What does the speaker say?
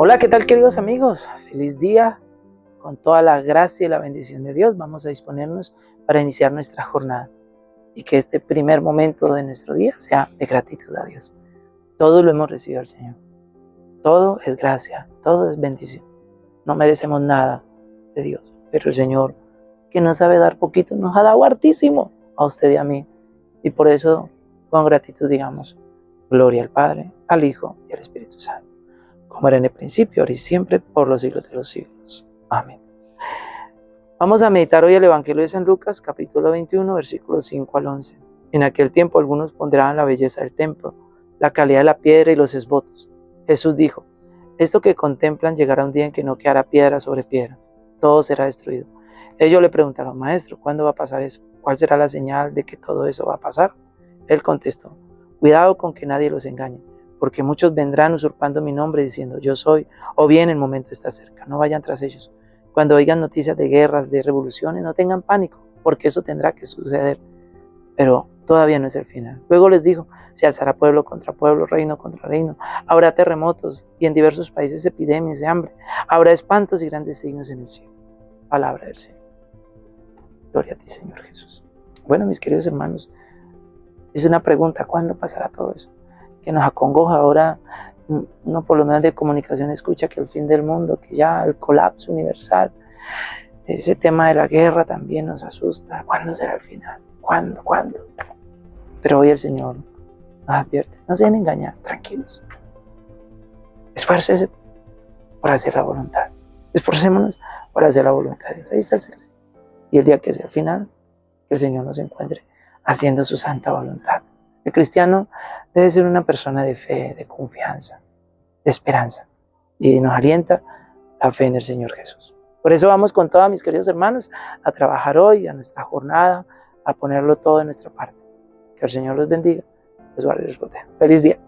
Hola, ¿qué tal queridos amigos? Feliz día. Con toda la gracia y la bendición de Dios vamos a disponernos para iniciar nuestra jornada y que este primer momento de nuestro día sea de gratitud a Dios. Todo lo hemos recibido al Señor. Todo es gracia, todo es bendición. No merecemos nada de Dios, pero el Señor, que no sabe dar poquito, nos ha dado hartísimo a usted y a mí. Y por eso, con gratitud, digamos, gloria al Padre, al Hijo y al Espíritu Santo como era en el principio, ahora y siempre, por los siglos de los siglos. Amén. Vamos a meditar hoy el Evangelio de San Lucas, capítulo 21, versículos 5 al 11. En aquel tiempo algunos pondrán la belleza del templo, la calidad de la piedra y los esbotos. Jesús dijo, esto que contemplan llegará un día en que no quedará piedra sobre piedra, todo será destruido. Ellos le preguntaron, maestro, ¿cuándo va a pasar eso? ¿Cuál será la señal de que todo eso va a pasar? Él contestó, cuidado con que nadie los engañe porque muchos vendrán usurpando mi nombre diciendo yo soy, o bien el momento está cerca, no vayan tras ellos. Cuando oigan noticias de guerras, de revoluciones, no tengan pánico, porque eso tendrá que suceder, pero todavía no es el final. Luego les dijo, se alzará pueblo contra pueblo, reino contra reino, habrá terremotos y en diversos países epidemias de hambre, habrá espantos y grandes signos en el cielo. Palabra del Señor. Gloria a ti, Señor Jesús. Bueno, mis queridos hermanos, es una pregunta, ¿cuándo pasará todo eso? Que nos acongoja. Ahora uno por lo menos de comunicación escucha que el fin del mundo, que ya el colapso universal, ese tema de la guerra también nos asusta. ¿Cuándo será el final? ¿Cuándo? ¿Cuándo? Pero hoy el Señor nos advierte, no se den engañar, tranquilos. Esfuércese por hacer la voluntad. Esforcémonos por hacer la voluntad de Dios. Ahí está el secreto. Y el día que sea el final, el Señor nos encuentre haciendo su santa voluntad. El cristiano debe ser una persona de fe, de confianza, de esperanza. Y nos alienta la fe en el Señor Jesús. Por eso vamos con todos mis queridos hermanos a trabajar hoy, a nuestra jornada, a ponerlo todo en nuestra parte. Que el Señor los bendiga, los guarde y los proteja. Feliz día.